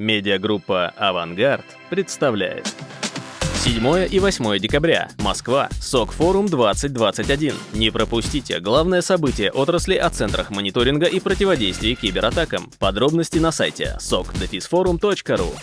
Медиагруппа «Авангард» представляет. 7 и 8 декабря. Москва. СОК-форум 2021. Не пропустите главное событие отрасли о центрах мониторинга и противодействия кибератакам. Подробности на сайте sokdefisforum.ru.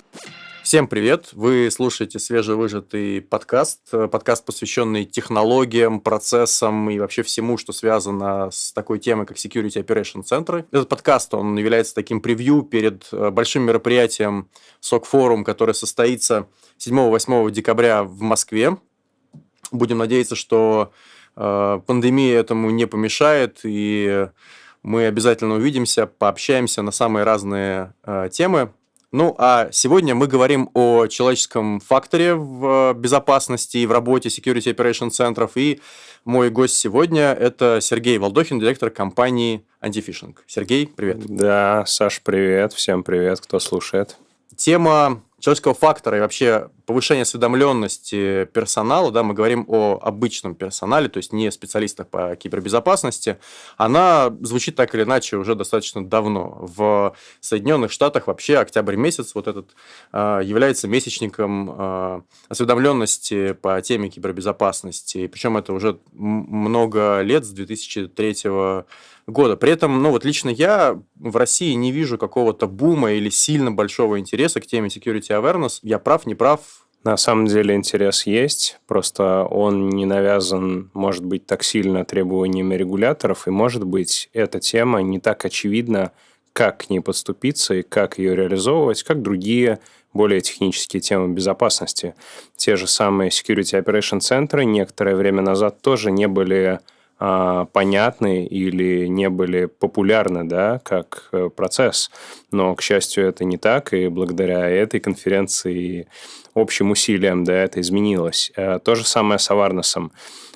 Всем привет! Вы слушаете свежевыжатый подкаст, подкаст, посвященный технологиям, процессам и вообще всему, что связано с такой темой, как Security Operation Center. Этот подкаст, он является таким превью перед э, большим мероприятием SOC Forum, которое состоится 7-8 декабря в Москве. Будем надеяться, что э, пандемия этому не помешает, и мы обязательно увидимся, пообщаемся на самые разные э, темы. Ну, а сегодня мы говорим о человеческом факторе в безопасности и в работе Security Operation центров. И мой гость сегодня – это Сергей Волдохин, директор компании Antifishing. Сергей, привет. Да, Саш, привет. Всем привет, кто слушает. Тема человеческого фактора и вообще повышение осведомленности персонала, да, мы говорим о обычном персонале, то есть не специалистах по кибербезопасности, она звучит так или иначе уже достаточно давно. В Соединенных Штатах вообще октябрь месяц вот этот а, является месячником а, осведомленности по теме кибербезопасности. Причем это уже много лет, с 2003 года. При этом, ну вот лично я в России не вижу какого-то бума или сильно большого интереса к теме security awareness. Я прав, не прав? На самом деле интерес есть, просто он не навязан, может быть, так сильно требованиями регуляторов, и, может быть, эта тема не так очевидна, как к ней подступиться и как ее реализовывать, как другие более технические темы безопасности. Те же самые Security Operation центры некоторое время назад тоже не были понятны или не были популярны, да, как э, процесс. Но, к счастью, это не так, и благодаря этой конференции и общим усилиям, да, это изменилось. Э, то же самое с Аварносом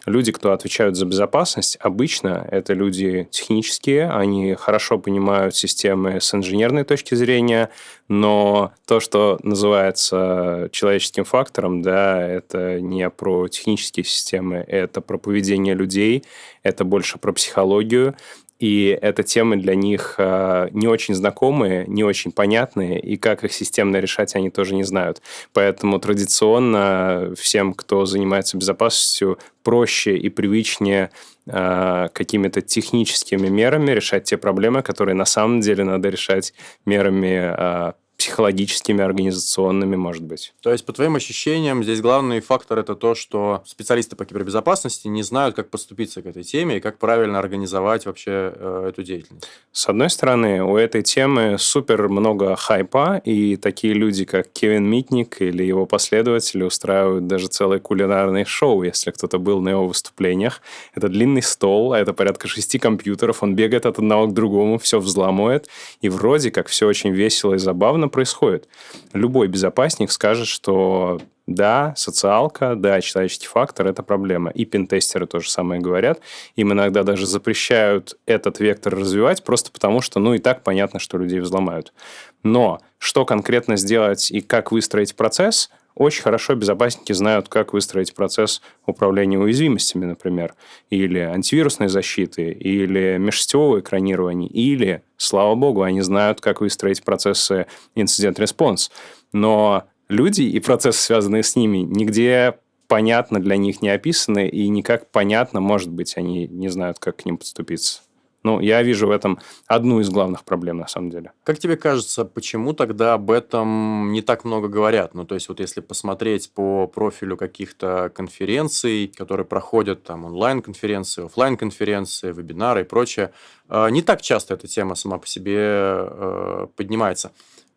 люди, кто отвечают за безопасность, обычно это люди технические, они хорошо понимают системы с инженерной точки зрения, но то, что называется человеческим фактором, да, это не про технические системы, это про поведение людей, это больше про психологию, и это темы для них э, не очень знакомые, не очень понятные, и как их системно решать они тоже не знают. Поэтому традиционно всем, кто занимается безопасностью, проще и привычнее э, какими-то техническими мерами решать те проблемы, которые на самом деле надо решать мерами э, психологическими, организационными, может быть. То есть, по твоим ощущениям, здесь главный фактор это то, что специалисты по кибербезопасности не знают, как поступиться к этой теме и как правильно организовать вообще э, эту деятельность. С одной стороны, у этой темы супер много хайпа, и такие люди, как Кевин Митник или его последователи устраивают даже целое кулинарное шоу, если кто-то был на его выступлениях. Это длинный стол, а это порядка шести компьютеров, он бегает от одного к другому, все взламывает, и вроде как все очень весело и забавно, происходит. Любой безопасник скажет, что да, социалка, да, человеческий фактор – это проблема. И пентестеры то же самое говорят. Им иногда даже запрещают этот вектор развивать, просто потому что, ну, и так понятно, что людей взломают. Но что конкретно сделать и как выстроить процесс – очень хорошо безопасники знают, как выстроить процесс управления уязвимостями, например, или антивирусной защиты, или межсетевого экранирования, или, слава богу, они знают, как выстроить процессы инцидент-респонс. Но люди и процессы, связанные с ними, нигде понятно для них не описаны, и никак понятно, может быть, они не знают, как к ним подступиться. Ну, я вижу в этом одну из главных проблем, на самом деле. Как тебе кажется, почему тогда об этом не так много говорят? Ну, то есть, вот если посмотреть по профилю каких-то конференций, которые проходят, там, онлайн-конференции, офлайн конференции вебинары и прочее, э, не так часто эта тема сама по себе э, поднимается.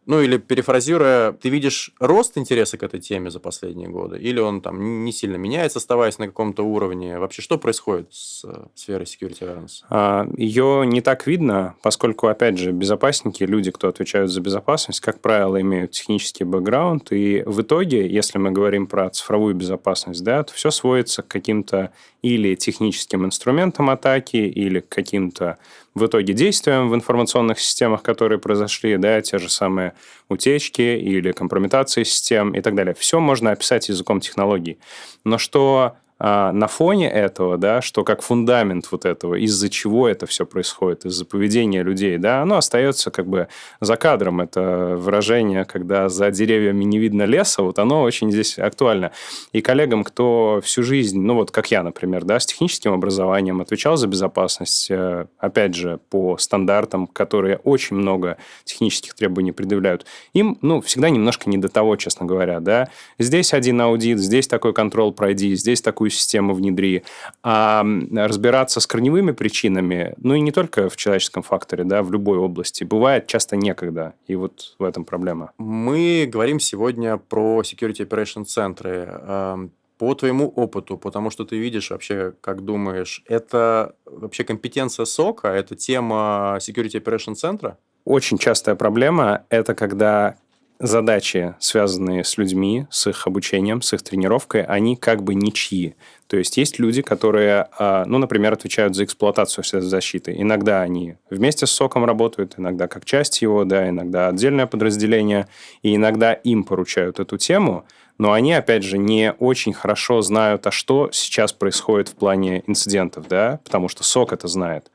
Ну или перефразируя, ты видишь рост интереса к этой теме за последние годы? Или он там не сильно меняется, оставаясь на каком-то уровне? Вообще, что происходит с э, сферой security awareness? А, ее не так видно, поскольку, опять же, безопасники, люди, кто отвечают за безопасность, как правило, имеют технический бэкграунд. И в итоге, если мы говорим про цифровую безопасность, да, то все сводится к каким-то или техническим инструментам атаки, или к каким-то в итоге действиям в информационных системах, которые произошли, да, те же самые утечки или компрометации систем и так далее. Все можно описать языком технологий. Но что а, на фоне этого, да, что как фундамент вот этого, из-за чего это все происходит, из-за поведения людей, да, оно остается как бы за кадром. Это выражение, когда за деревьями не видно леса, вот оно очень здесь актуально. И коллегам, кто всю жизнь, ну вот как я, например, да, с техническим образованием отвечал за безопасность, э, опять же, по стандартам, которые очень много технических требований предъявляют, им, ну, всегда немножко не до того, честно говоря, да. Здесь один аудит, здесь такой контроль пройди, здесь такой такую систему внедри, а разбираться с корневыми причинами, ну и не только в человеческом факторе, да, в любой области, бывает часто некогда, и вот в этом проблема. Мы говорим сегодня про Security Operation центры. По твоему опыту, потому что ты видишь вообще, как думаешь, это вообще компетенция СОКа, это тема Security Operation центра? Очень частая проблема – это когда задачи, связанные с людьми, с их обучением, с их тренировкой, они как бы ничьи. То есть есть люди, которые, а, ну, например, отвечают за эксплуатацию защиты. Иногда они вместе с СОКом работают, иногда как часть его, да, иногда отдельное подразделение, и иногда им поручают эту тему – но они, опять же, не очень хорошо знают, а что сейчас происходит в плане инцидентов, да, потому что СОК это знает.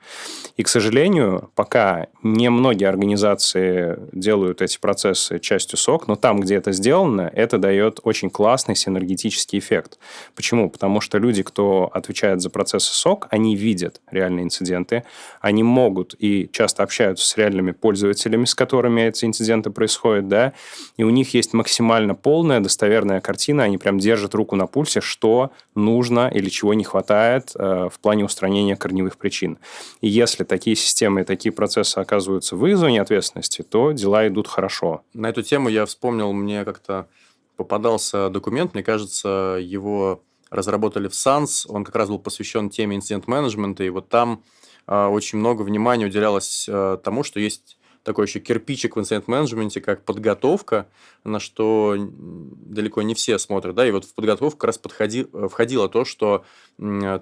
И, к сожалению, пока не многие организации делают эти процессы частью СОК, но там, где это сделано, это дает очень классный синергетический эффект. Почему? Потому что люди, кто отвечает за процессы СОК, они видят реальные инциденты, они могут и часто общаются с реальными пользователями, с которыми эти инциденты происходят, да, и у них есть максимально полная, достоверная полная картина, они прям держат руку на пульсе, что нужно или чего не хватает э, в плане устранения корневых причин. И если такие системы и такие процессы оказываются в их зоне ответственности, то дела идут хорошо. На эту тему я вспомнил, мне как-то попадался документ, мне кажется, его разработали в SANS, он как раз был посвящен теме инцидент-менеджмента, и вот там э, очень много внимания уделялось э, тому, что есть такой еще кирпичик в инцидент-менеджменте, как подготовка, на что далеко не все смотрят. Да? И вот в подготовку как раз подходи, э, входило то, что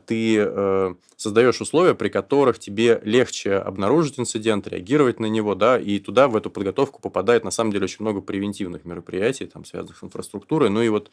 ты э, создаешь условия, при которых тебе легче обнаружить инцидент, реагировать на него, да, и туда, в эту подготовку попадает, на самом деле, очень много превентивных мероприятий, там, связанных с инфраструктурой. Ну и вот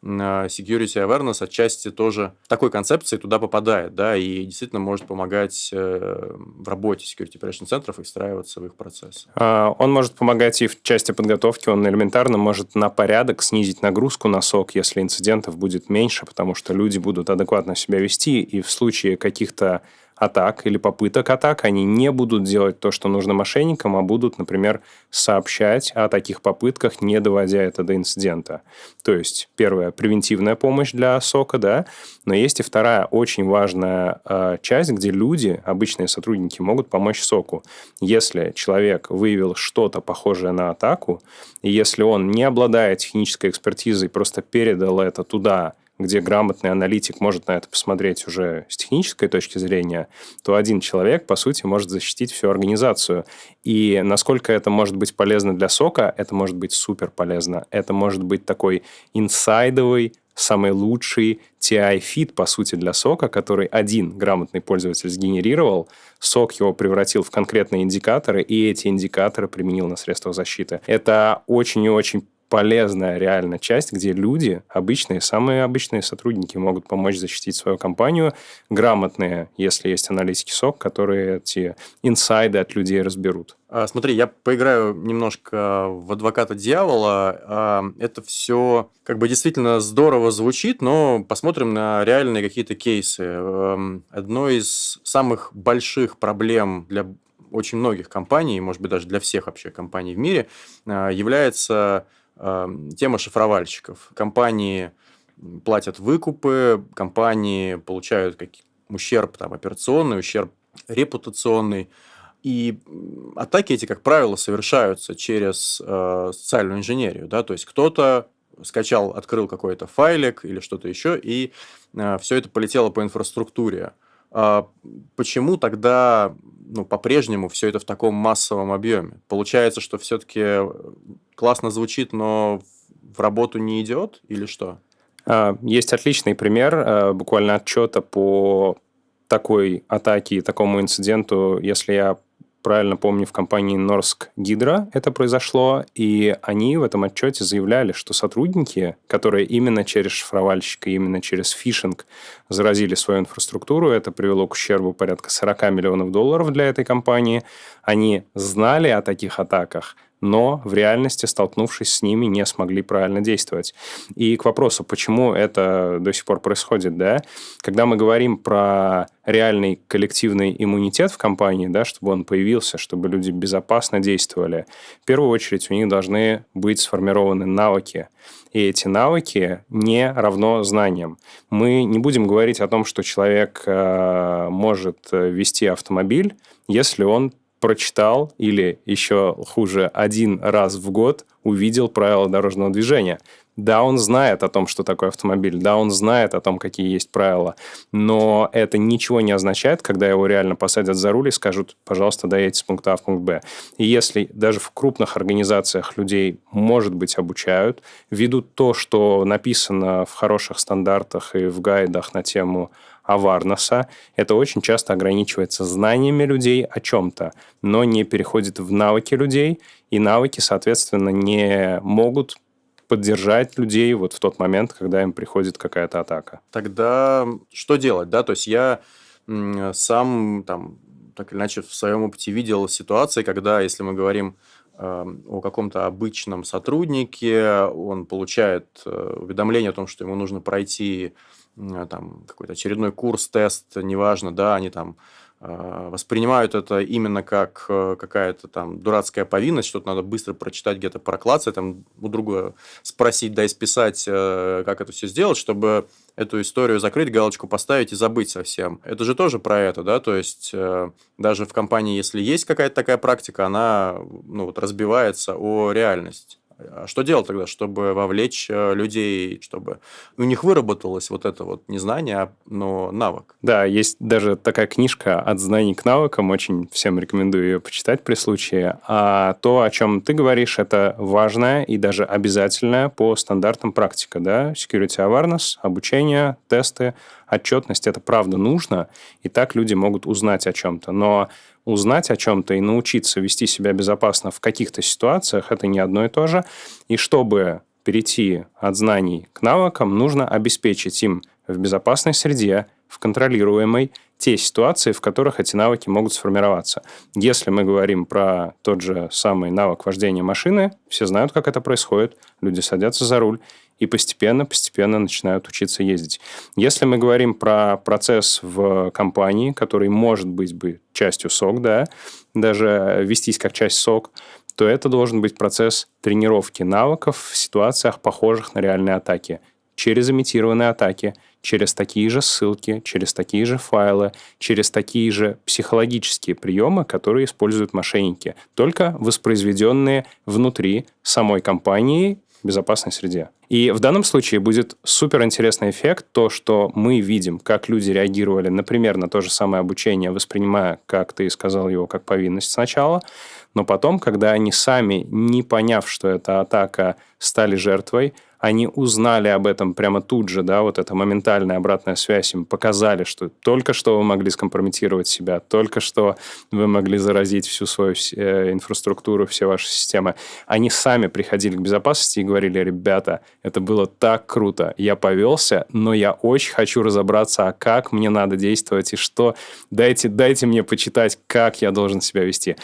security awareness отчасти тоже такой концепции туда попадает, да, и действительно может помогать э, в работе security operation центров и встраиваться в их процессы. А, он может помогать и в части подготовки, он элементарно может на порядок снизить нагрузку на сок, если инцидентов будет меньше, потому что люди будут адекватно себя вести, и в случае каких-то атак или попыток атак, они не будут делать то, что нужно мошенникам, а будут, например, сообщать о таких попытках, не доводя это до инцидента. То есть, первая превентивная помощь для сока, да, но есть и вторая очень важная э, часть, где люди, обычные сотрудники, могут помочь соку. Если человек выявил что-то похожее на атаку, и если он не обладает технической экспертизой, просто передал это туда, где грамотный аналитик может на это посмотреть уже с технической точки зрения, то один человек, по сути, может защитить всю организацию. И насколько это может быть полезно для SOC а, это может быть супер полезно. Это может быть такой инсайдовый, самый лучший TI feed, по сути, для SOC а, который один грамотный пользователь сгенерировал, SOC его превратил в конкретные индикаторы, и эти индикаторы применил на средствах защиты. Это очень и очень полезная реально часть, где люди, обычные, самые обычные сотрудники могут помочь защитить свою компанию, грамотные, если есть аналитики СОК, которые эти инсайды от людей разберут. А, смотри, я поиграю немножко в адвоката дьявола. А, это все как бы действительно здорово звучит, но посмотрим на реальные какие-то кейсы. Эм, одной из самых больших проблем для очень многих компаний, может быть, даже для всех вообще компаний в мире, а, является тема шифровальщиков. Компании платят выкупы, компании получают какие ущерб там, операционный, ущерб репутационный. И атаки эти, как правило, совершаются через э, социальную инженерию. Да? То есть кто-то скачал, открыл какой-то файлик или что-то еще, и э, все это полетело по инфраструктуре. А почему тогда ну, по-прежнему все это в таком массовом объеме? Получается, что все-таки классно звучит, но в работу не идет или что? А, есть отличный пример а, буквально отчета по такой атаке и такому инциденту, если я правильно помню, в компании Норск Гидро это произошло, и они в этом отчете заявляли, что сотрудники, которые именно через шифровальщика, именно через фишинг заразили свою инфраструктуру, это привело к ущербу порядка 40 миллионов долларов для этой компании, они знали о таких атаках – но в реальности, столкнувшись с ними, не смогли правильно действовать. И к вопросу, почему это до сих пор происходит, да, когда мы говорим про реальный коллективный иммунитет в компании, да, чтобы он появился, чтобы люди безопасно действовали, в первую очередь у них должны быть сформированы навыки. И эти навыки не равно знаниям. Мы не будем говорить о том, что человек э, может э, вести автомобиль, если он прочитал или еще хуже, один раз в год увидел правила дорожного движения. Да, он знает о том, что такое автомобиль, да, он знает о том, какие есть правила, но это ничего не означает, когда его реально посадят за руль и скажут, пожалуйста, доедьте с пункта А в пункт Б. И если даже в крупных организациях людей, может быть, обучают, ведут то, что написано в хороших стандартах и в гайдах на тему аварноса. Это очень часто ограничивается знаниями людей о чем-то, но не переходит в навыки людей, и навыки, соответственно, не могут поддержать людей вот в тот момент, когда им приходит какая-то атака. Тогда что делать, да? То есть я сам там так или иначе в своем опыте видел ситуации, когда, если мы говорим э, о каком-то обычном сотруднике, он получает э, уведомление о том, что ему нужно пройти там какой-то очередной курс, тест, неважно, да, они там э, воспринимают это именно как э, какая-то там дурацкая повинность, что-то надо быстро прочитать, где-то проклаться, там у друга спросить, да, списать, э, как это все сделать, чтобы эту историю закрыть, галочку поставить и забыть совсем. Это же тоже про это, да, то есть даже в компании, если есть какая-то такая практика, она ну, вот, разбивается о реальность. А что делать тогда, чтобы вовлечь э, людей, чтобы у них выработалось вот это вот не знание, а, но навык? Да, есть даже такая книжка «От знаний к навыкам», очень всем рекомендую ее почитать при случае. А то, о чем ты говоришь, это важная и даже обязательная по стандартам практика, да, security awareness, обучение, тесты, отчетность, это правда нужно, и так люди могут узнать о чем-то. Но узнать о чем-то и научиться вести себя безопасно в каких-то ситуациях, это не одно и то же. И чтобы перейти от знаний к навыкам, нужно обеспечить им в безопасной среде, в контролируемой, те ситуации, в которых эти навыки могут сформироваться. Если мы говорим про тот же самый навык вождения машины, все знают, как это происходит, люди садятся за руль, и постепенно-постепенно начинают учиться ездить. Если мы говорим про процесс в компании, который может быть бы частью СОК, да, даже вестись как часть СОК, то это должен быть процесс тренировки навыков в ситуациях, похожих на реальные атаки, через имитированные атаки, через такие же ссылки, через такие же файлы, через такие же психологические приемы, которые используют мошенники, только воспроизведенные внутри самой компании безопасной среде. И в данном случае будет супер интересный эффект, то, что мы видим, как люди реагировали, например, на то же самое обучение, воспринимая, как ты сказал его, как повинность сначала, но потом, когда они сами, не поняв, что это атака, стали жертвой, они узнали об этом прямо тут же, да, вот эта моментальная обратная связь им показали, что только что вы могли скомпрометировать себя, только что вы могли заразить всю свою э, инфраструктуру, все ваши системы. Они сами приходили к безопасности и говорили, ребята, это было так круто, я повелся, но я очень хочу разобраться, а как мне надо действовать и что, дайте, дайте мне почитать, как я должен себя вести.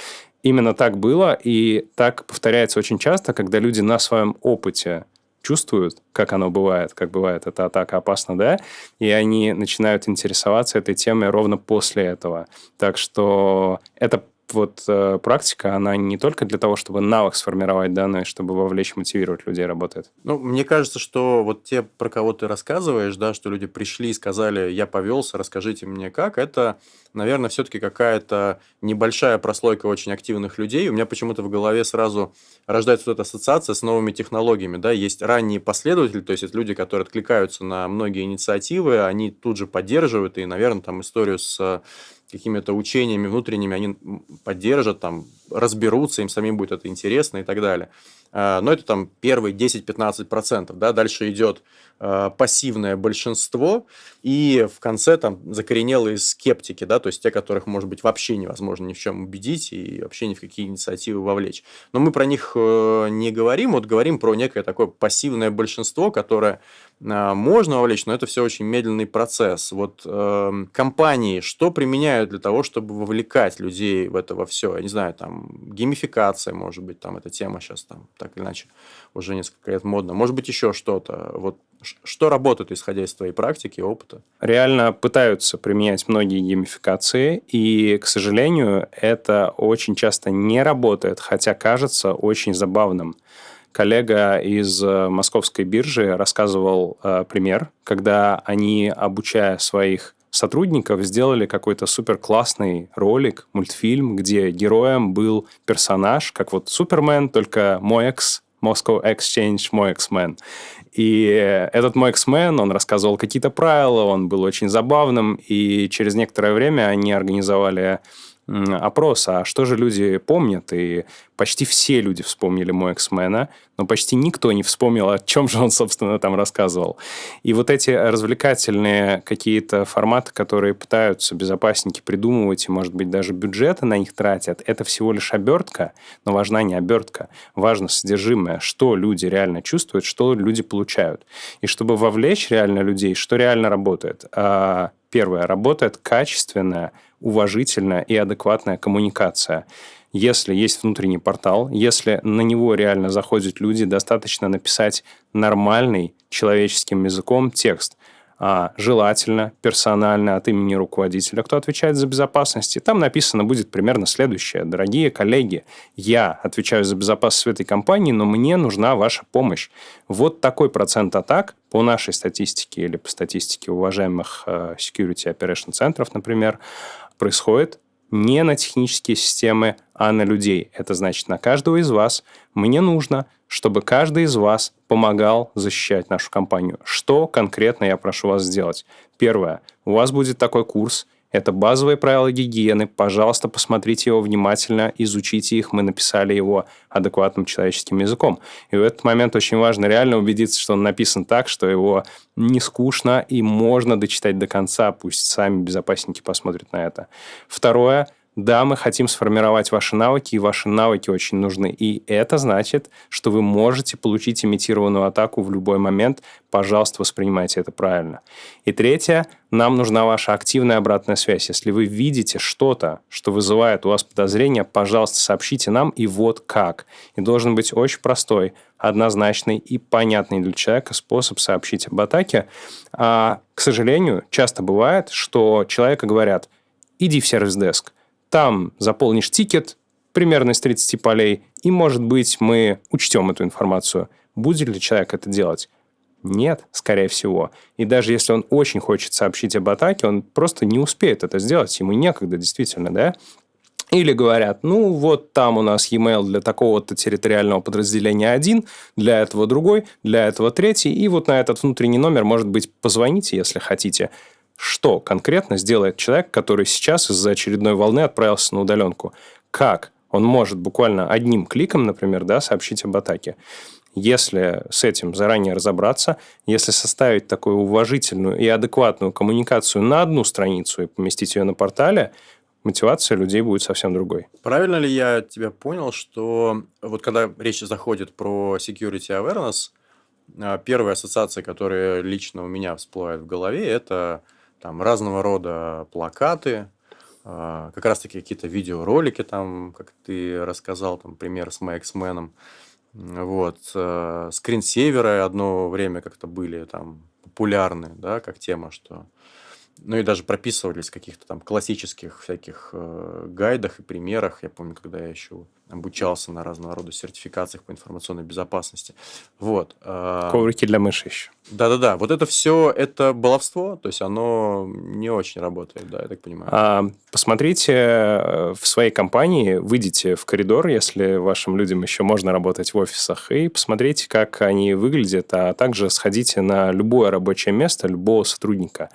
Именно так было, и так повторяется очень часто, когда люди на своем опыте чувствуют, как оно бывает, как бывает эта атака опасна, да, и они начинают интересоваться этой темой ровно после этого. Так что это вот э, практика, она не только для того, чтобы навык сформировать, да, но и чтобы вовлечь, мотивировать людей работает. Ну, мне кажется, что вот те, про кого ты рассказываешь, да, что люди пришли и сказали, я повелся, расскажите мне как, это, наверное, все-таки какая-то небольшая прослойка очень активных людей. У меня почему-то в голове сразу рождается вот эта ассоциация с новыми технологиями, да, есть ранние последователи, то есть это люди, которые откликаются на многие инициативы, они тут же поддерживают, и, наверное, там историю с какими-то учениями внутренними они поддержат, там, разберутся, им самим будет это интересно и так далее. а, но это там первые 10-15%, да, дальше идет а, пассивное большинство, и в конце там закоренелые скептики, да, то есть те, которых, может быть, вообще невозможно ни в чем убедить и вообще ни в какие инициативы вовлечь. Но мы про них э, не говорим, вот говорим про некое такое пассивное большинство, которое а, можно вовлечь, но это все очень медленный процесс. Вот э, компании что применяют для того, чтобы вовлекать людей в это во все? Я не знаю, там геймификация, может быть, там эта тема сейчас там так или иначе уже несколько лет модна. Может быть, еще что-то. Вот что работает, исходя из твоей практики и опыта? Реально пытаются применять многие геймификации, и, к сожалению, это очень часто не работает, хотя кажется очень забавным коллега из э, московской биржи рассказывал э, пример, когда они, обучая своих сотрудников, сделали какой-то супер классный ролик, мультфильм, где героем был персонаж, как вот Супермен, только мой экс, Moscow Exchange, мой X-Men. И этот мой X-Men, он рассказывал какие-то правила, он был очень забавным, и через некоторое время они организовали опрос, а что же люди помнят, и почти все люди вспомнили мой Эксмена, но почти никто не вспомнил, о чем же он, собственно, там рассказывал. И вот эти развлекательные какие-то форматы, которые пытаются безопасники придумывать, и, может быть, даже бюджеты на них тратят, это всего лишь обертка, но важна не обертка, важно содержимое, что люди реально чувствуют, что люди получают. И чтобы вовлечь реально людей, что реально работает? А, первое, работает качественная уважительная и адекватная коммуникация. Если есть внутренний портал, если на него реально заходят люди, достаточно написать нормальный человеческим языком текст – а, желательно, персонально от имени руководителя, кто отвечает за безопасность. И там написано будет примерно следующее. Дорогие коллеги, я отвечаю за безопасность в этой компании, но мне нужна ваша помощь. Вот такой процент атак по нашей статистике или по статистике уважаемых э, security operation центров, например, происходит не на технические системы, а на людей. Это значит, на каждого из вас мне нужно, чтобы каждый из вас помогал защищать нашу компанию. Что конкретно я прошу вас сделать? Первое. У вас будет такой курс, это базовые правила гигиены. Пожалуйста, посмотрите его внимательно, изучите их. Мы написали его адекватным человеческим языком. И в этот момент очень важно реально убедиться, что он написан так, что его не скучно и можно дочитать до конца. Пусть сами безопасники посмотрят на это. Второе – да, мы хотим сформировать ваши навыки, и ваши навыки очень нужны. И это значит, что вы можете получить имитированную атаку в любой момент. Пожалуйста, воспринимайте это правильно. И третье, нам нужна ваша активная обратная связь. Если вы видите что-то, что вызывает у вас подозрения, пожалуйста, сообщите нам, и вот как. И должен быть очень простой, однозначный и понятный для человека способ сообщить об атаке. А, к сожалению, часто бывает, что человека говорят, иди в сервис-деск, там заполнишь тикет, примерно из 30 полей, и, может быть, мы учтем эту информацию. Будет ли человек это делать? Нет, скорее всего. И даже если он очень хочет сообщить об атаке, он просто не успеет это сделать, ему некогда, действительно, да? Или говорят, ну вот там у нас e-mail для такого-то территориального подразделения один, для этого другой, для этого третий, и вот на этот внутренний номер, может быть, позвоните, если хотите что конкретно сделает человек, который сейчас из-за очередной волны отправился на удаленку. Как он может буквально одним кликом, например, да, сообщить об атаке. Если с этим заранее разобраться, если составить такую уважительную и адекватную коммуникацию на одну страницу и поместить ее на портале, мотивация людей будет совсем другой. Правильно ли я тебя понял, что вот когда речь заходит про security awareness, а, первая ассоциация, которая лично у меня всплывает в голове, это там разного рода плакаты, а, как раз-таки какие-то видеоролики, там, как ты рассказал, там, пример с Мэксменом. Вот. Э, скринсейверы одно время как-то были там популярны, да, как тема, что... Ну и даже прописывались в каких-то там классических всяких э, гайдах и примерах. Я помню, когда я еще обучался на разного рода сертификациях по информационной безопасности. Вот. А, Коврики для мыши еще. Да-да-да. Вот это все, это баловство, то есть оно не очень работает, да, я так понимаю. А, посмотрите э, в своей компании, выйдите в коридор, если вашим людям еще можно работать в офисах, и посмотрите, как они выглядят, а также сходите на любое рабочее место любого сотрудника.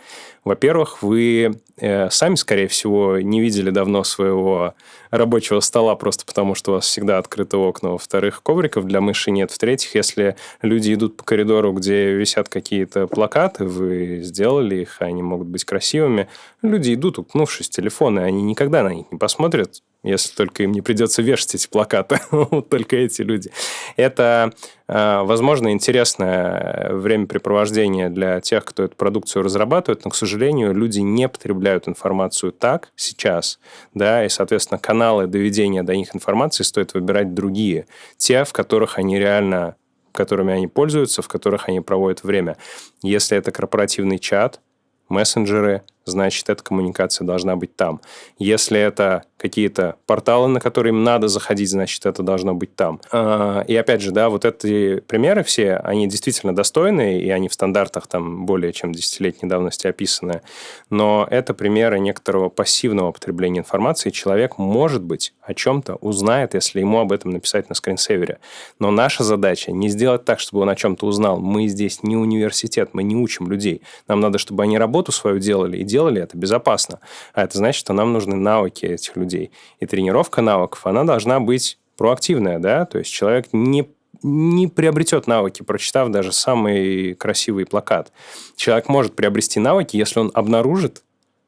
Во-первых, вы э, сами, скорее всего, не видели давно своего рабочего стола просто потому, что у вас всегда открыты окна. Во-вторых, ковриков для мыши нет. В-третьих, если люди идут по коридору, где висят какие-то плакаты, вы сделали их, они могут быть красивыми, люди идут, уткнувшись в телефоны, они никогда на них не посмотрят, если только им не придется вешать эти плакаты, только эти люди. Это, э, возможно, интересное времяпрепровождение для тех, кто эту продукцию разрабатывает, но, к сожалению, люди не потребляют информацию так сейчас, да, и, соответственно, каналы доведения до них информации стоит выбирать другие, те, в которых они реально которыми они пользуются, в которых они проводят время. Если это корпоративный чат, мессенджеры, значит, эта коммуникация должна быть там. Если это какие-то порталы, на которые им надо заходить, значит, это должно быть там. А, и опять же, да, вот эти примеры все, они действительно достойные, и они в стандартах там более чем десятилетней давности описаны. Но это примеры некоторого пассивного потребления информации. Человек, может быть, о чем-то узнает, если ему об этом написать на скринсейвере. Но наша задача не сделать так, чтобы он о чем-то узнал. Мы здесь не университет, мы не учим людей. Нам надо, чтобы они работу свою делали и делали это безопасно. А это значит, что нам нужны навыки этих людей. И тренировка навыков, она должна быть проактивная, да, то есть человек не не приобретет навыки, прочитав даже самый красивый плакат. Человек может приобрести навыки, если он обнаружит,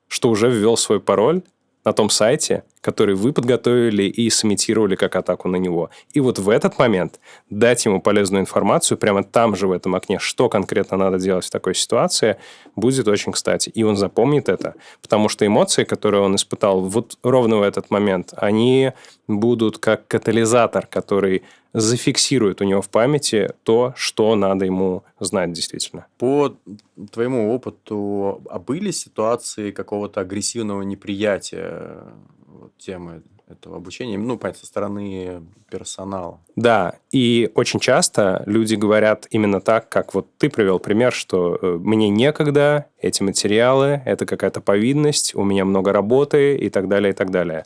что уже ввел свой пароль, на том сайте, который вы подготовили и сымитировали как атаку на него. И вот в этот момент дать ему полезную информацию прямо там же в этом окне, что конкретно надо делать в такой ситуации, будет очень кстати. И он запомнит это, потому что эмоции, которые он испытал вот ровно в этот момент, они будут как катализатор, который зафиксирует у него в памяти то, что надо ему знать действительно. По твоему опыту, а были ситуации какого-то агрессивного неприятия темы этого обучения, ну, понятно, со стороны персонала. Да, и очень часто люди говорят именно так, как вот ты привел пример, что э, мне некогда, эти материалы, это какая-то повинность, у меня много работы и так далее, и так далее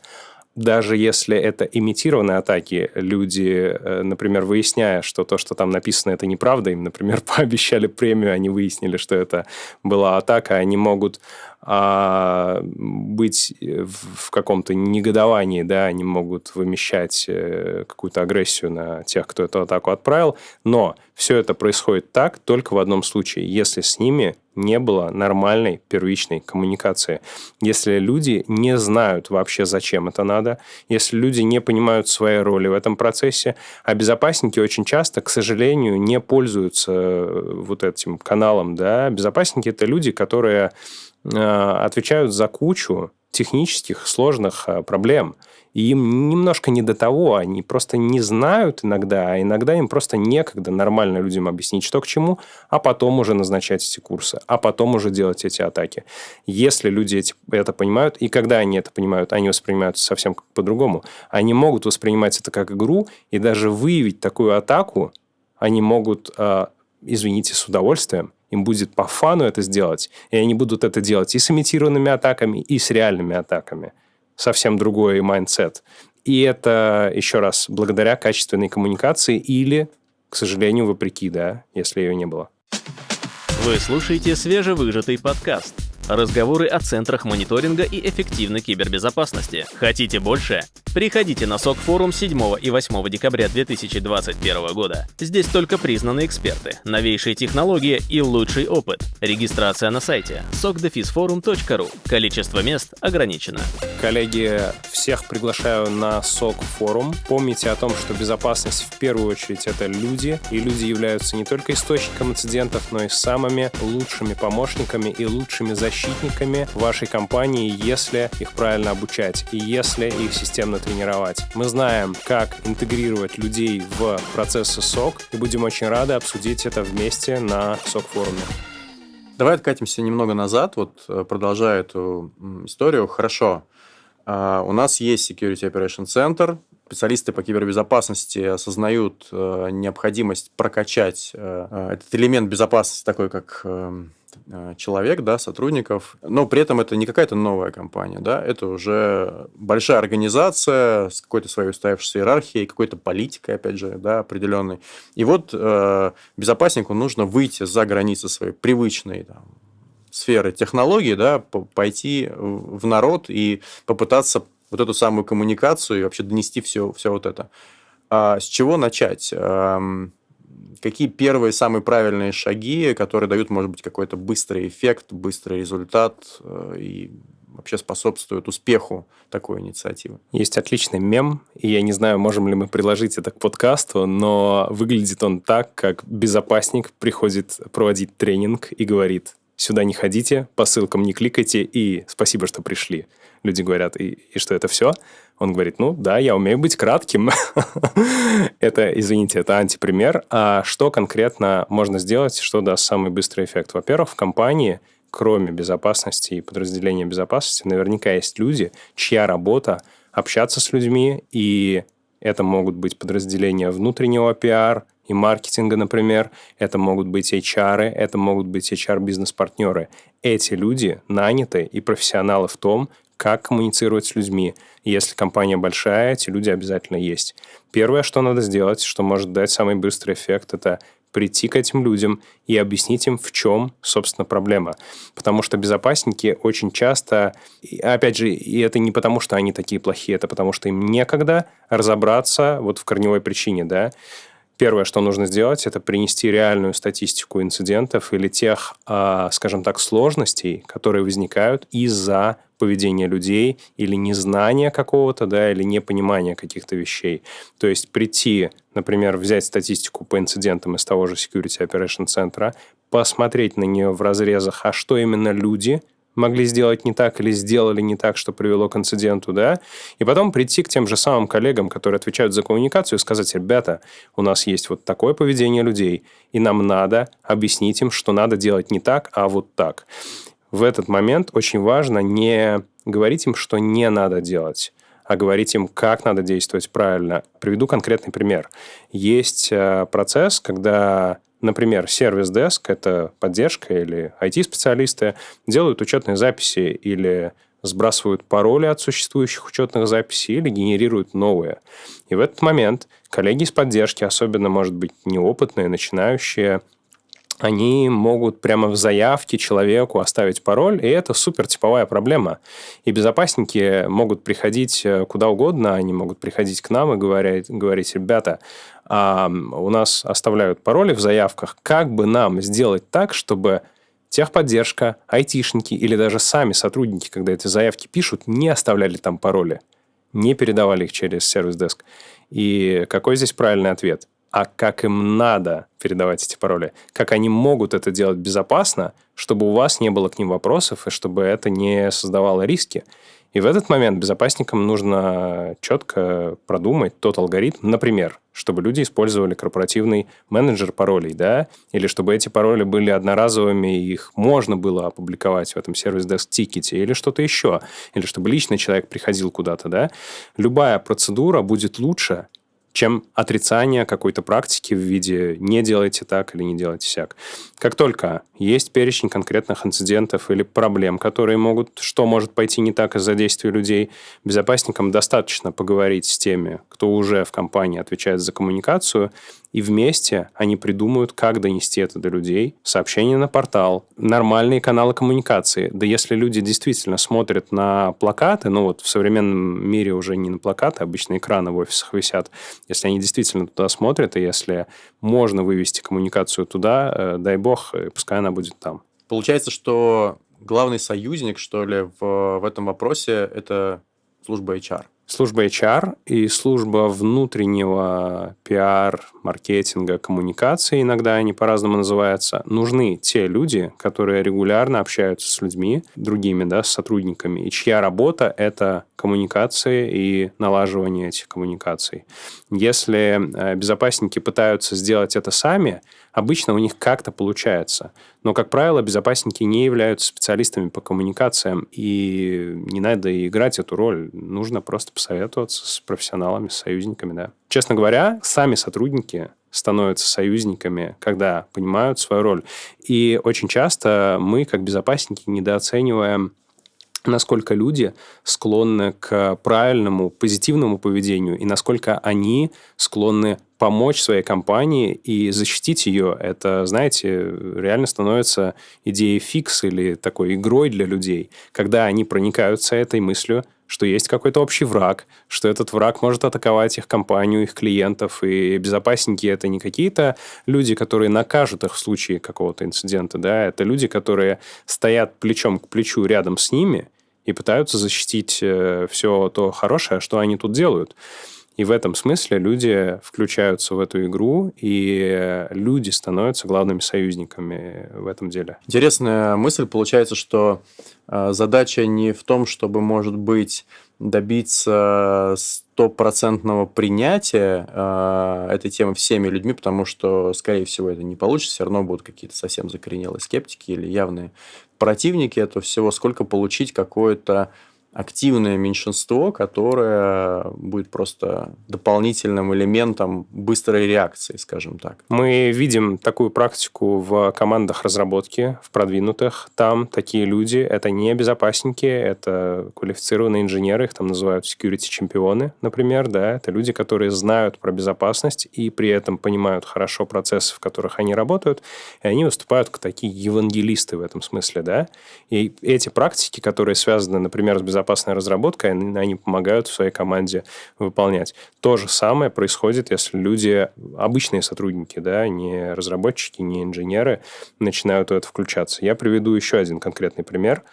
даже если это имитированные атаки, люди, э, например, выясняя, что то, что там написано, это неправда, им, например, пообещали премию, они выяснили, что это была атака, они могут а, быть в, в каком-то негодовании, да, они могут вымещать э, какую-то агрессию на тех, кто эту атаку отправил, но все это происходит так только в одном случае, если с ними не было нормальной первичной коммуникации. Если люди не знают вообще, зачем это надо, если люди не понимают своей роли в этом процессе, а безопасники очень часто, к сожалению, не пользуются э, вот этим каналом. Да? Безопасники – это люди, которые Э, отвечают за кучу технических сложных э, проблем. Им немножко не до того, они просто не знают иногда, а иногда им просто некогда нормально людям объяснить, что к чему, а потом уже назначать эти курсы, а потом уже делать эти атаки. Если люди эти, это понимают, и когда они это понимают, они воспринимают совсем по-другому. Они могут воспринимать это как игру, и даже выявить такую атаку они могут, э, извините, с удовольствием, им будет по фану это сделать, и они будут это делать и с имитированными атаками, и с реальными атаками. Совсем другой mindset. И это, еще раз, благодаря качественной коммуникации или, к сожалению, вопреки, да, если ее не было. Вы слушаете свежевыжатый подкаст – Разговоры о центрах мониторинга и эффективной кибербезопасности. Хотите больше? Приходите на SOC форум 7 и 8 декабря 2021 года. Здесь только признанные эксперты, новейшие технологии и лучший опыт. Регистрация на сайте sokdefisforum.ru. Количество мест ограничено. Коллеги, всех приглашаю на СОК форум. Помните о том, что безопасность в первую очередь это люди, и люди являются не только источником инцидентов, но и самыми лучшими помощниками и лучшими защитниками защитниками вашей компании, если их правильно обучать и если их системно тренировать. Мы знаем, как интегрировать людей в процессы СОК и будем очень рады обсудить это вместе на СОК-форуме. Давай откатимся немного назад, вот э, продолжая эту историю. Хорошо, а, у нас есть Security Operation Center, специалисты по кибербезопасности осознают э, необходимость прокачать э, этот элемент безопасности, такой как эм, Э, человек, да, сотрудников, но при этом это не какая-то новая компания, да, это уже большая организация с какой-то своей устоявшейся иерархией, какой-то политикой, опять же, да, определенной. И вот э, безопаснику нужно выйти за границы своей привычной там, сферы технологий, да, пойти в народ и попытаться вот эту самую коммуникацию и вообще донести все, все вот это. А с чего начать? Какие первые самые правильные шаги, которые дают, может быть, какой-то быстрый эффект, быстрый результат э, и вообще способствуют успеху такой инициативы. Есть отличный мем, и я не знаю, можем ли мы приложить это к подкасту, но выглядит он так, как безопасник приходит проводить тренинг и говорит, сюда не ходите, по ссылкам не кликайте, и спасибо, что пришли. Люди говорят, и, и что это все? Он говорит, ну да, я умею быть кратким. это, извините, это антипример. А что конкретно можно сделать, что даст самый быстрый эффект? Во-первых, в компании – кроме безопасности и подразделения безопасности, наверняка есть люди, чья работа общаться с людьми, и это могут быть подразделения внутреннего пиар и маркетинга, например, это могут быть HR, это могут быть HR-бизнес-партнеры. Эти люди наняты и профессионалы в том, как коммуницировать с людьми. Если компания большая, эти люди обязательно есть. Первое, что надо сделать, что может дать самый быстрый эффект, это прийти к этим людям и объяснить им, в чем, собственно, проблема. Потому что безопасники очень часто, опять же, и это не потому, что они такие плохие, это потому, что им некогда разобраться вот в корневой причине, да, Первое, что нужно сделать, это принести реальную статистику инцидентов или тех, а, скажем так, сложностей, которые возникают из-за поведения людей или незнания какого-то, да, или непонимания каких-то вещей. То есть прийти, например, взять статистику по инцидентам из того же Security Operation центра, посмотреть на нее в разрезах, а что именно люди – могли сделать не так или сделали не так, что привело к инциденту, да, и потом прийти к тем же самым коллегам, которые отвечают за коммуникацию, и сказать, ребята, у нас есть вот такое поведение людей, и нам надо объяснить им, что надо делать не так, а вот так. В этот момент очень важно не говорить им, что не надо делать, а говорить им, как надо действовать правильно. Приведу конкретный пример. Есть э, процесс, когда Например, сервис-деск – это поддержка или IT-специалисты делают учетные записи или сбрасывают пароли от существующих учетных записей или генерируют новые. И в этот момент коллеги из поддержки, особенно, может быть, неопытные, начинающие, они могут прямо в заявке человеку оставить пароль, и это супер типовая проблема. И безопасники могут приходить э, куда угодно, они могут приходить к нам и говорить, говорить ребята, а у нас оставляют пароли в заявках, как бы нам сделать так, чтобы техподдержка, айтишники или даже сами сотрудники, когда эти заявки пишут, не оставляли там пароли, не передавали их через сервис-деск. И какой здесь правильный ответ? А как им надо передавать эти пароли, как они могут это делать безопасно, чтобы у вас не было к ним вопросов и чтобы это не создавало риски. И в этот момент безопасникам нужно четко продумать тот алгоритм, например, чтобы люди использовали корпоративный менеджер паролей, да, или чтобы эти пароли были одноразовыми, и их можно было опубликовать в этом сервис-деск-тикете, или что-то еще, или чтобы личный человек приходил куда-то, да. Любая процедура будет лучше, чем отрицание какой-то практики в виде «не делайте так» или «не делайте сяк». Как только есть перечень конкретных инцидентов или проблем, которые могут, что может пойти не так из-за действий людей, безопасникам достаточно поговорить с теми, кто уже в компании отвечает за коммуникацию, и вместе они придумают, как донести это до людей. Сообщение на портал, нормальные каналы коммуникации. Да если люди действительно смотрят на плакаты, ну вот в современном мире уже не на плакаты, обычно экраны в офисах висят, если они действительно туда смотрят, и если можно вывести коммуникацию туда, э, дай бог, э, пускай она будет там. Получается, что главный союзник, что ли, в, в этом вопросе – это служба HR служба HR и служба внутреннего пиар, маркетинга, коммуникации, иногда они по-разному называются, нужны те люди, которые регулярно общаются с людьми, другими, да, с сотрудниками, и чья работа – это коммуникации и налаживание этих коммуникаций. Если э, безопасники пытаются сделать это сами, обычно у них как-то получается. Но, как правило, безопасники не являются специалистами по коммуникациям, и не надо играть эту роль. Нужно просто посоветоваться с профессионалами, с союзниками, да. Честно говоря, сами сотрудники становятся союзниками, когда понимают свою роль. И очень часто мы, как безопасники, недооцениваем насколько люди склонны к правильному, позитивному поведению и насколько они склонны помочь своей компании и защитить ее. Это, знаете, реально становится идеей фикс или такой игрой для людей, когда они проникаются этой мыслью, что есть какой-то общий враг, что этот враг может атаковать их компанию, их клиентов, и безопасники это не какие-то люди, которые накажут их в случае какого-то инцидента, да, это люди, которые стоят плечом к плечу рядом с ними и пытаются защитить э, все то хорошее, что они тут делают. И в этом смысле люди включаются в эту игру, и люди становятся главными союзниками в этом деле. Интересная мысль. Получается, что э, задача не в том, чтобы, может быть, добиться стопроцентного принятия э, этой темы всеми людьми, потому что, скорее всего, это не получится, все равно будут какие-то совсем закоренелые скептики или явные противники этого всего, сколько получить какое-то активное меньшинство, которое будет просто дополнительным элементом быстрой реакции, скажем так. Мы видим такую практику в командах разработки, в продвинутых. Там такие люди, это не безопасники, это квалифицированные инженеры, их там называют security-чемпионы, например, да, это люди, которые знают про безопасность и при этом понимают хорошо процессы, в которых они работают, и они выступают как такие евангелисты в этом смысле, да. И эти практики, которые связаны, например, с безопасностью, безопасная разработка, и они помогают в своей команде выполнять. То же самое происходит, если люди, обычные сотрудники, да, не разработчики, не инженеры, начинают в это включаться. Я приведу еще один конкретный пример.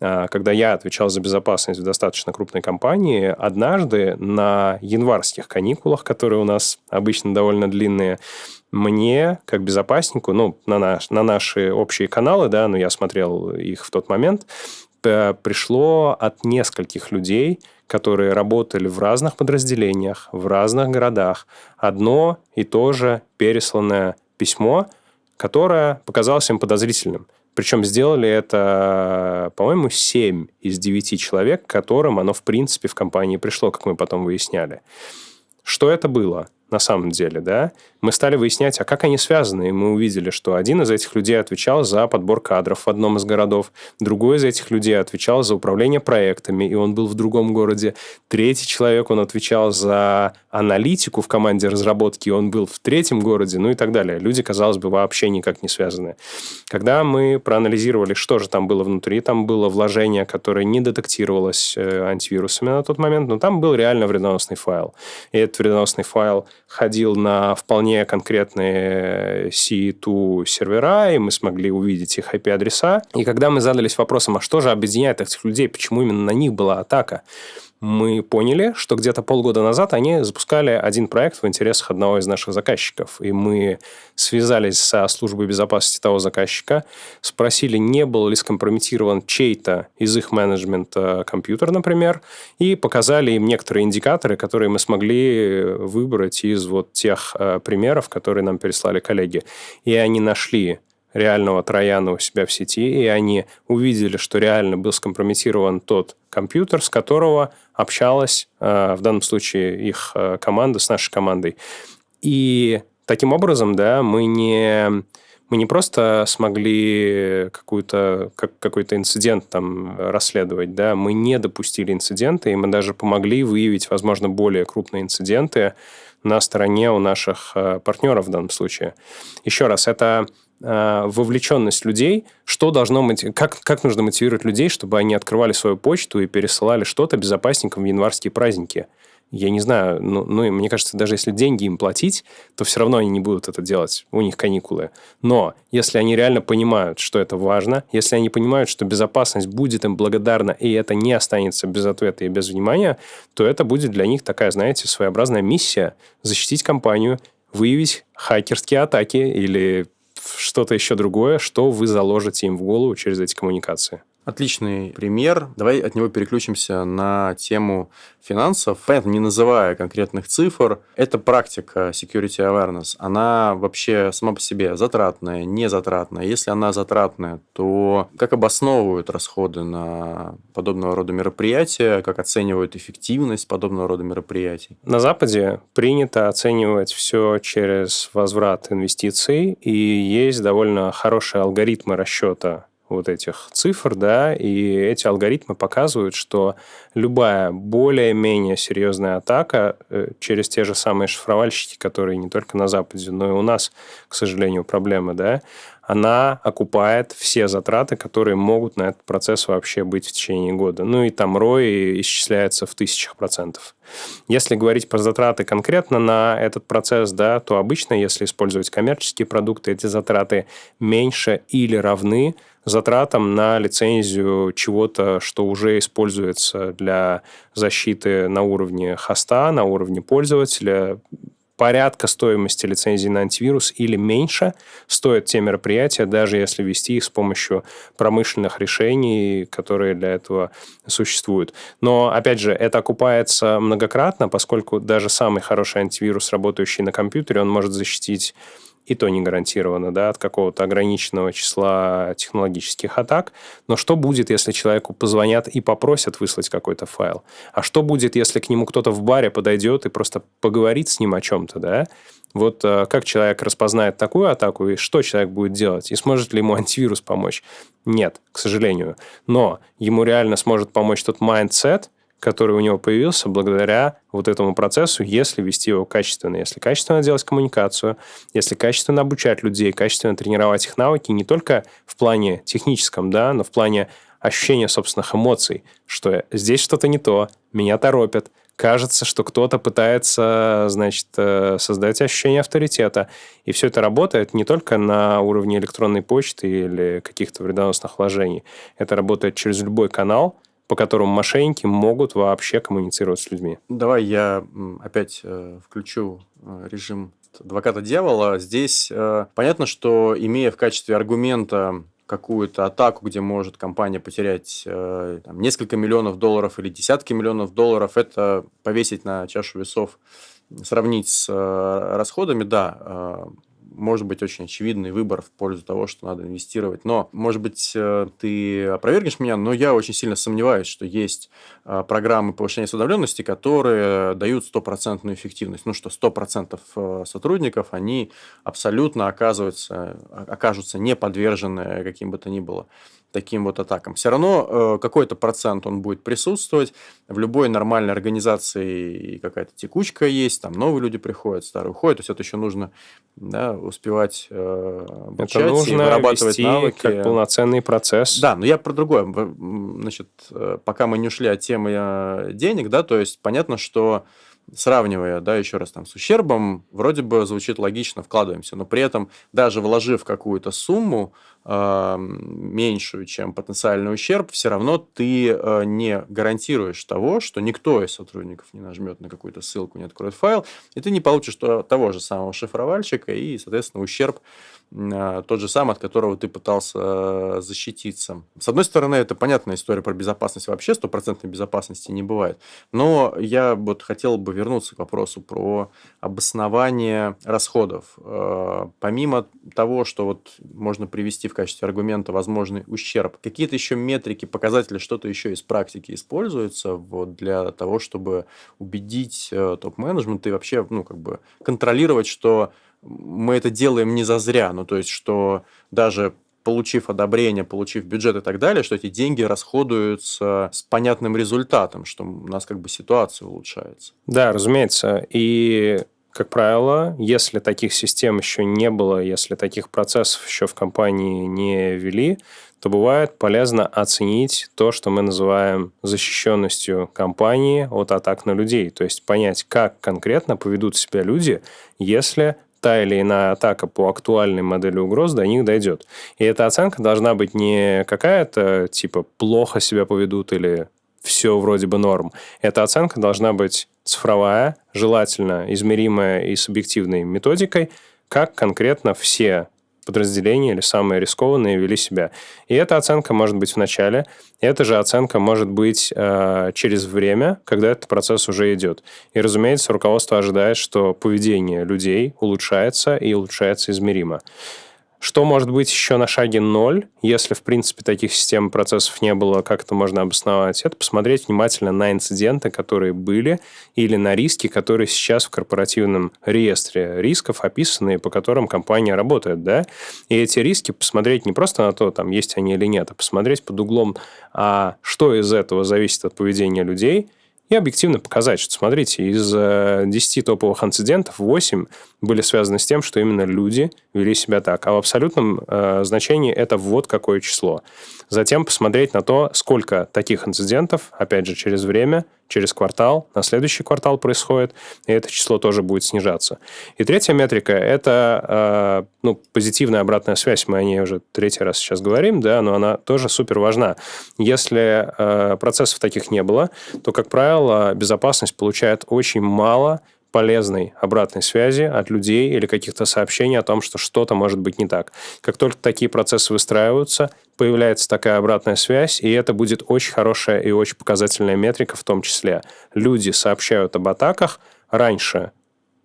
А, когда я отвечал за безопасность в достаточно крупной компании, однажды на январских каникулах, которые у нас обычно довольно длинные, мне, как безопаснику, ну, на, наш, на наши общие каналы, да, но я смотрел их в тот момент, пришло от нескольких людей, которые работали в разных подразделениях, в разных городах. Одно и то же пересланное письмо, которое показалось им подозрительным. Причем сделали это, по-моему, 7 из 9 человек, которым оно, в принципе, в компании пришло, как мы потом выясняли. Что это было? На самом деле, да, мы стали выяснять, а как они связаны, и мы увидели, что один из этих людей отвечал за подбор кадров в одном из городов, другой из этих людей отвечал за управление проектами, и он был в другом городе, третий человек, он отвечал за аналитику в команде разработки, и он был в третьем городе, ну и так далее. Люди, казалось бы, вообще никак не связаны. Когда мы проанализировали, что же там было внутри, там было вложение, которое не детектировалось э, антивирусами на тот момент, но там был реально вредоносный файл. И этот вредоносный файл ходил на вполне конкретные C2 сервера, и мы смогли увидеть их IP-адреса. И когда мы задались вопросом, а что же объединяет этих людей, почему именно на них была атака, мы поняли, что где-то полгода назад они запускали один проект в интересах одного из наших заказчиков. И мы связались со службой безопасности того заказчика, спросили, не был ли скомпрометирован чей-то из их менеджмента компьютер, например, и показали им некоторые индикаторы, которые мы смогли выбрать из вот тех э, примеров, которые нам переслали коллеги. И они нашли реального трояна у себя в сети, и они увидели, что реально был скомпрометирован тот компьютер, с которого общалась э, в данном случае их э, команда с нашей командой. И таким образом, да, мы не мы не просто смогли какую-то, как, какой-то инцидент там расследовать, да, мы не допустили инцидента, и мы даже помогли выявить, возможно, более крупные инциденты на стороне у наших э, партнеров в данном случае. Еще раз, это вовлеченность людей, что должно как, как нужно мотивировать людей, чтобы они открывали свою почту и пересылали что-то безопасникам в январские праздники. Я не знаю, ну, ну, мне кажется, даже если деньги им платить, то все равно они не будут это делать, у них каникулы. Но если они реально понимают, что это важно, если они понимают, что безопасность будет им благодарна, и это не останется без ответа и без внимания, то это будет для них такая, знаете, своеобразная миссия защитить компанию, выявить хакерские атаки или что-то еще другое, что вы заложите им в голову через эти коммуникации. Отличный пример. Давай от него переключимся на тему финансов. Понятно, не называя конкретных цифр, эта практика security awareness, она вообще сама по себе затратная, не затратная. Если она затратная, то как обосновывают расходы на подобного рода мероприятия, как оценивают эффективность подобного рода мероприятий? На Западе принято оценивать все через возврат инвестиций, и есть довольно хорошие алгоритмы расчета вот этих цифр, да, и эти алгоритмы показывают, что любая более-менее серьезная атака э, через те же самые шифровальщики, которые не только на Западе, но и у нас, к сожалению, проблемы, да, она окупает все затраты, которые могут на этот процесс вообще быть в течение года. Ну и там ROI исчисляется в тысячах процентов. Если говорить про затраты конкретно на этот процесс, да, то обычно, если использовать коммерческие продукты, эти затраты меньше или равны затратам на лицензию чего-то, что уже используется для защиты на уровне хоста, на уровне пользователя, порядка стоимости лицензии на антивирус или меньше стоят те мероприятия, даже если вести их с помощью промышленных решений, которые для этого существуют. Но, опять же, это окупается многократно, поскольку даже самый хороший антивирус, работающий на компьютере, он может защитить и то не гарантированно, да, от какого-то ограниченного числа технологических атак. Но что будет, если человеку позвонят и попросят выслать какой-то файл? А что будет, если к нему кто-то в баре подойдет и просто поговорит с ним о чем-то, да? Вот э, как человек распознает такую атаку, и что человек будет делать? И сможет ли ему антивирус помочь? Нет, к сожалению. Но ему реально сможет помочь тот mindset – который у него появился благодаря вот этому процессу, если вести его качественно, если качественно делать коммуникацию, если качественно обучать людей, качественно тренировать их навыки не только в плане техническом, да, но в плане ощущения собственных эмоций, что здесь что-то не то, меня торопят, кажется, что кто-то пытается, значит, э, создать ощущение авторитета. И все это работает не только на уровне электронной почты или каких-то вредоносных вложений. Это работает через любой канал, по которому мошенники могут вообще коммуницировать с людьми. Давай я опять э, включу э, режим адвоката дьявола. Здесь э, понятно, что имея в качестве аргумента какую-то атаку, где может компания потерять э, там, несколько миллионов долларов или десятки миллионов долларов, это повесить на чашу весов, сравнить с э, расходами, да, э, может быть очень очевидный выбор в пользу того, что надо инвестировать. Но, может быть, э, ты опровергнешь меня, но я очень сильно сомневаюсь, что есть э, программы повышения осведомленности, которые дают стопроцентную эффективность. Ну что, 100% э, сотрудников, они абсолютно оказываются, окажутся не подвержены каким бы то ни было таким вот атакам. Все равно э, какой-то процент он будет присутствовать. В любой нормальной организации какая-то текучка есть, там новые люди приходят, старые уходят. То есть это еще нужно да, успевать э, обучать это нужно и вырабатывать вести навыки. как полноценный процесс. Да, но я про другое. Значит, э, пока мы не ушли от темы э, денег, да, то есть понятно, что сравнивая, да, еще раз там с ущербом, вроде бы звучит логично, вкладываемся, но при этом даже вложив какую-то сумму, меньшую, чем потенциальный ущерб, все равно ты э, не гарантируешь того, что никто из сотрудников не нажмет на какую-то ссылку, не откроет файл, и ты не получишь того же самого шифровальщика, и, соответственно, ущерб э, тот же самый, от которого ты пытался защититься. С одной стороны, это понятная история про безопасность вообще, стопроцентной безопасности не бывает, но я вот хотел бы вернуться к вопросу про обоснование расходов. Помимо того, что вот можно привести качестве аргумента возможный ущерб. Какие-то еще метрики, показатели, что-то еще из практики используется вот для того, чтобы убедить э, топ-менеджмент и вообще ну, как бы контролировать, что мы это делаем не зазря, ну то есть, что даже получив одобрение, получив бюджет и так далее, что эти деньги расходуются с понятным результатом, что у нас как бы ситуация улучшается. Да, разумеется. И как правило, если таких систем еще не было, если таких процессов еще в компании не ввели, то бывает полезно оценить то, что мы называем защищенностью компании от атак на людей. То есть понять, как конкретно поведут себя люди, если та или иная атака по актуальной модели угроз до них дойдет. И эта оценка должна быть не какая-то типа плохо себя поведут или все вроде бы норм. Эта оценка должна быть цифровая, желательно измеримая и с объективной методикой, как конкретно все подразделения или самые рискованные вели себя. И эта оценка может быть в начале, и эта же оценка может быть э, через время, когда этот процесс уже идет. И, разумеется, руководство ожидает, что поведение людей улучшается и улучшается измеримо. Что может быть еще на шаге ноль, если, в принципе, таких систем процессов не было, как это можно обосновать? Это посмотреть внимательно на инциденты, которые были, или на риски, которые сейчас в корпоративном реестре рисков описаны, по которым компания работает, да? И эти риски посмотреть не просто на то, там, есть они или нет, а посмотреть под углом, а что из этого зависит от поведения людей – и объективно показать, что, смотрите, из 10 э, топовых инцидентов 8 были связаны с тем, что именно люди вели себя так. А в абсолютном э, значении это вот какое число. Затем посмотреть на то, сколько таких инцидентов, опять же, через время – через квартал, на следующий квартал происходит, и это число тоже будет снижаться. И третья метрика – это э, ну, позитивная обратная связь. Мы о ней уже третий раз сейчас говорим, да, но она тоже супер важна. Если э, процессов таких не было, то, как правило, безопасность получает очень мало полезной обратной связи от людей или каких-то сообщений о том, что что-то может быть не так. Как только такие процессы выстраиваются, появляется такая обратная связь, и это будет очень хорошая и очень показательная метрика в том числе. Люди сообщают об атаках раньше,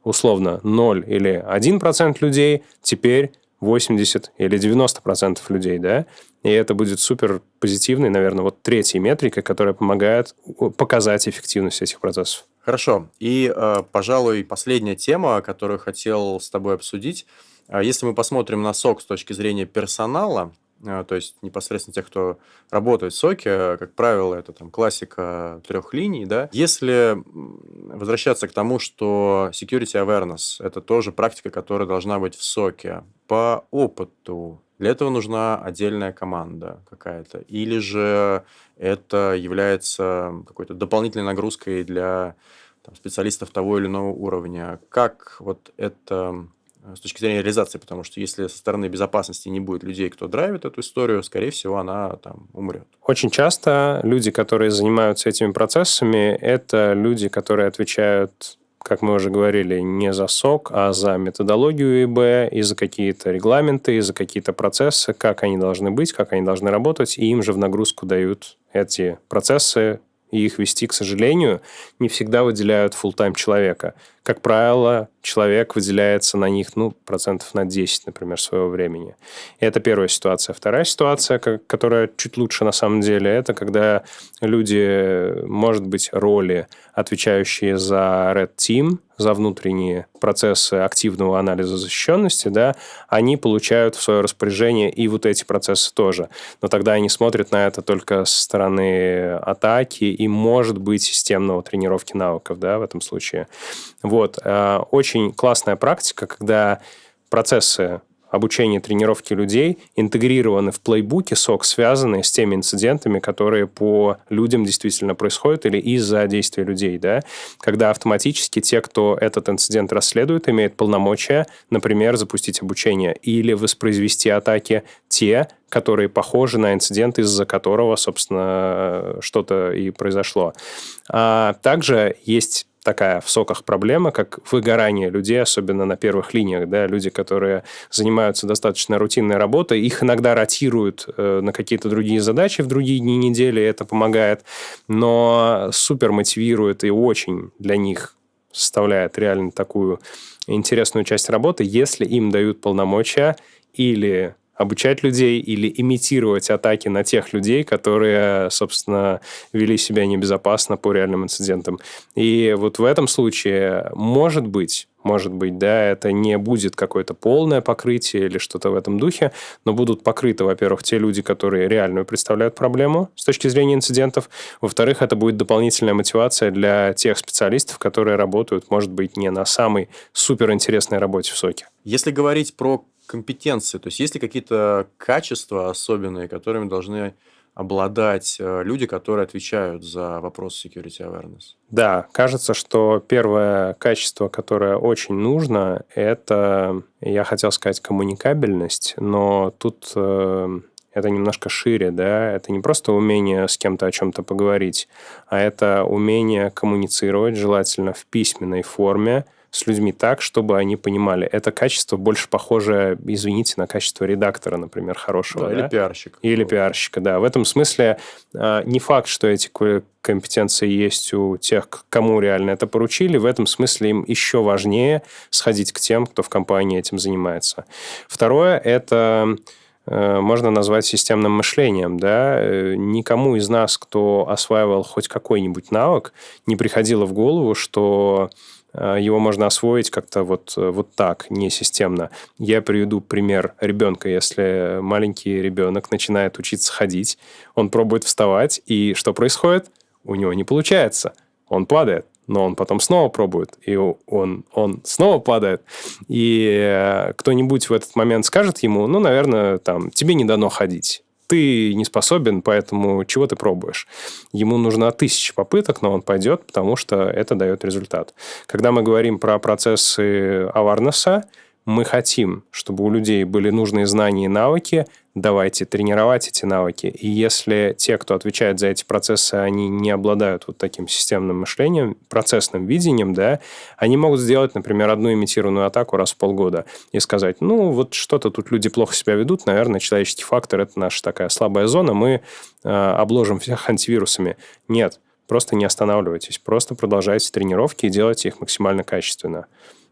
условно, 0 или 1% людей, теперь 80 или 90% людей, да, и это будет супер позитивной, наверное, вот третьей метрикой, которая помогает показать эффективность этих процессов. Хорошо. И, э, пожалуй, последняя тема, которую хотел с тобой обсудить. А если мы посмотрим на СОК с точки зрения персонала, то есть непосредственно тех, кто работает в СОКе, как правило, это там классика трех линий, да. Если возвращаться к тому, что security awareness – это тоже практика, которая должна быть в СОКе, по опыту для этого нужна отдельная команда какая-то, или же это является какой-то дополнительной нагрузкой для там, специалистов того или иного уровня. Как вот это с точки зрения реализации, потому что если со стороны безопасности не будет людей, кто драйвит эту историю, скорее всего, она там умрет. Очень часто люди, которые занимаются этими процессами, это люди, которые отвечают как мы уже говорили, не за сок, а за методологию ИБ, и за какие-то регламенты, и за какие-то процессы, как они должны быть, как они должны работать, и им же в нагрузку дают эти процессы, и их вести, к сожалению, не всегда выделяют full-time человека. Как правило, человек выделяется на них, ну, процентов на 10, например, своего времени. И это первая ситуация. Вторая ситуация, которая чуть лучше на самом деле, это когда люди, может быть, роли, отвечающие за Red Team, за внутренние процессы активного анализа защищенности, да, они получают в свое распоряжение и вот эти процессы тоже. Но тогда они смотрят на это только со стороны атаки и, может быть, системного тренировки навыков, да, в этом случае. Вот. Э, очень классная практика, когда процессы обучения, тренировки людей интегрированы в плейбуке СОК, связанные с теми инцидентами, которые по людям действительно происходят или из-за действия людей, да, когда автоматически те, кто этот инцидент расследует, имеют полномочия, например, запустить обучение или воспроизвести атаки те, которые похожи на инцидент, из-за которого, собственно, что-то и произошло. А также есть такая в соках проблема, как выгорание людей, особенно на первых линиях, да, люди, которые занимаются достаточно рутинной работой, их иногда ротируют э, на какие-то другие задачи в другие дни недели, это помогает, но супер мотивирует и очень для них составляет реально такую интересную часть работы, если им дают полномочия или обучать людей или имитировать атаки на тех людей, которые, собственно, вели себя небезопасно по реальным инцидентам. И вот в этом случае, может быть, может быть, да, это не будет какое-то полное покрытие или что-то в этом духе, но будут покрыты, во-первых, те люди, которые реально представляют проблему с точки зрения инцидентов, во-вторых, это будет дополнительная мотивация для тех специалистов, которые работают, может быть, не на самой суперинтересной работе в СОКе. Если говорить про компетенции? То есть есть ли какие-то качества особенные, которыми должны обладать э, люди, которые отвечают за вопрос security awareness? Да, кажется, что первое качество, которое очень нужно, это, я хотел сказать, коммуникабельность, но тут э, это немножко шире, да, это не просто умение с кем-то о чем-то поговорить, а это умение коммуницировать, желательно в письменной форме, с людьми так, чтобы они понимали. Это качество больше похоже, извините, на качество редактора, например, хорошего. Да, да? Или пиарщика. Или пиарщика, да. В этом смысле э, не факт, что эти компетенции есть у тех, кому реально это поручили. В этом смысле им еще важнее сходить к тем, кто в компании этим занимается. Второе – это Э, можно назвать системным мышлением. Да? Э, никому из нас, кто осваивал хоть какой-нибудь навык, не приходило в голову, что его можно освоить как-то вот, вот так, не системно. Я приведу пример ребенка. Если маленький ребенок начинает учиться ходить, он пробует вставать, и что происходит? У него не получается. Он падает но он потом снова пробует, и он, он снова падает. И э, кто-нибудь в этот момент скажет ему, ну, наверное, там, тебе не дано ходить. Ты не способен, поэтому чего ты пробуешь? Ему нужно тысяча попыток, но он пойдет, потому что это дает результат. Когда мы говорим про процессы awareness, мы хотим, чтобы у людей были нужные знания и навыки, давайте тренировать эти навыки. И если те, кто отвечает за эти процессы, они не обладают вот таким системным мышлением, процессным видением, да, они могут сделать, например, одну имитированную атаку раз в полгода и сказать, ну, вот что-то тут люди плохо себя ведут, наверное, человеческий фактор – это наша такая слабая зона, мы э, обложим всех антивирусами. Нет, просто не останавливайтесь, просто продолжайте тренировки и делайте их максимально качественно.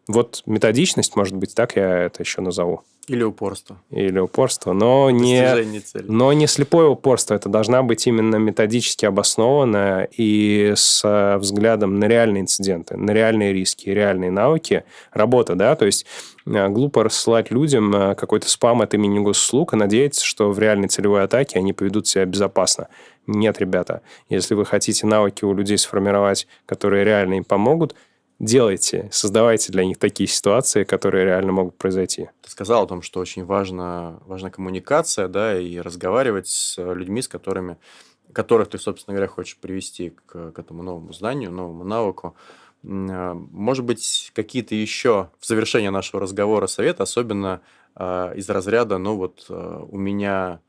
Вот методичность, может быть, так я это еще назову. Или упорство. Или упорство, но не, цели. но не слепое упорство. Это должна быть именно методически обоснованная и с э, взглядом на реальные инциденты, на реальные риски, реальные навыки, работа, да, то есть э, глупо рассылать людям э, какой-то спам от имени госуслуг и надеяться, что в реальной целевой атаке они поведут себя безопасно. Нет, ребята, если вы хотите навыки у людей сформировать, которые реально им помогут – делайте, создавайте для них такие ситуации, которые реально могут произойти. Ты сказал о том, что очень важна, важна коммуникация, да, и разговаривать с людьми, с которыми, которых ты, собственно говоря, хочешь привести к, к этому новому знанию, новому навыку. А, может быть, какие-то еще в завершение нашего разговора советы, особенно э, из разряда, ну вот э, у меня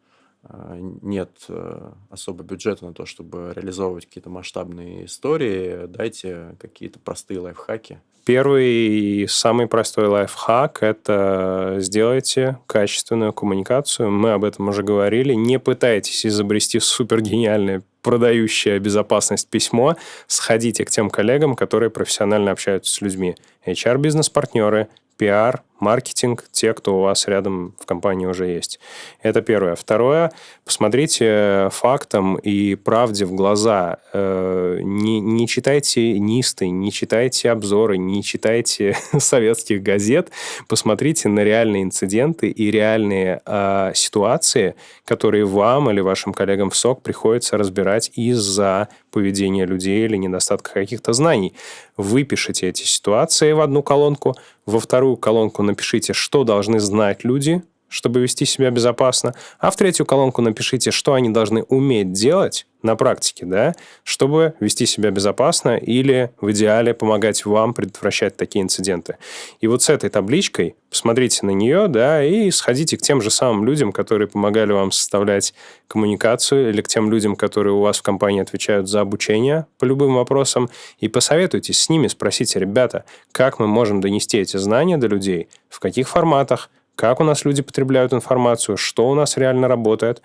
нет э, особо бюджета на то, чтобы реализовывать какие-то масштабные истории, дайте какие-то простые лайфхаки. Первый и самый простой лайфхак – это сделайте качественную коммуникацию. Мы об этом уже говорили. Не пытайтесь изобрести супергениальное продающее безопасность письмо. Сходите к тем коллегам, которые профессионально общаются с людьми. HR-бизнес-партнеры, пиар, маркетинг, те, кто у вас рядом в компании уже есть. Это первое. Второе, посмотрите фактам и правде в глаза. Э, не, не читайте нисты, не читайте обзоры, не читайте советских газет. Посмотрите на реальные инциденты и реальные э, ситуации, которые вам или вашим коллегам в СОК приходится разбирать из-за поведения людей или недостатка каких-то знаний. Выпишите эти ситуации в одну колонку, во вторую колонку напишите, что должны знать люди, чтобы вести себя безопасно, а в третью колонку напишите, что они должны уметь делать на практике, да, чтобы вести себя безопасно или в идеале помогать вам предотвращать такие инциденты. И вот с этой табличкой посмотрите на нее, да, и сходите к тем же самым людям, которые помогали вам составлять коммуникацию, или к тем людям, которые у вас в компании отвечают за обучение по любым вопросам, и посоветуйтесь с ними, спросите, ребята, как мы можем донести эти знания до людей, в каких форматах, как у нас люди потребляют информацию, что у нас реально работает,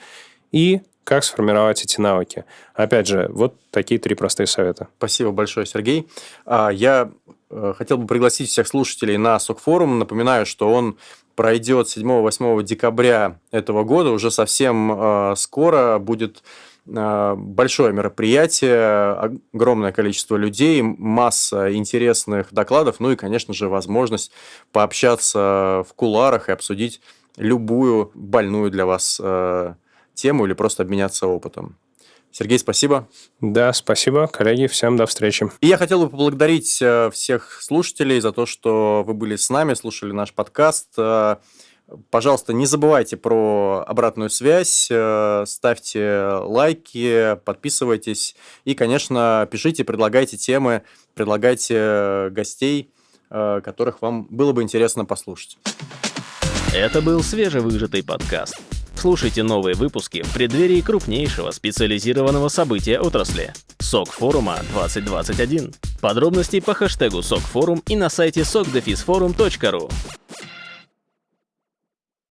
и как сформировать эти навыки. Опять же, вот такие три простые совета. Спасибо большое, Сергей. А, я э, хотел бы пригласить всех слушателей на СОК-форум. Напоминаю, что он пройдет 7-8 декабря этого года. Уже совсем э, скоро будет большое мероприятие, огромное количество людей, масса интересных докладов, ну и, конечно же, возможность пообщаться в куларах и обсудить любую больную для вас тему или просто обменяться опытом. Сергей, спасибо. Да, спасибо, коллеги, всем до встречи. И я хотел бы поблагодарить э, всех слушателей за то, что вы были с нами, слушали наш подкаст. Э, пожалуйста, не забывайте про обратную связь, э, ставьте лайки, подписывайтесь и, конечно, пишите, предлагайте темы, предлагайте гостей, которых вам было бы интересно послушать. Это был свежевыжатый подкаст. Слушайте новые выпуски в преддверии крупнейшего специализированного события отрасли – СОК форума 2021. Подробности по хэштегу СОКФорум и на сайте sokdefisforum.ru.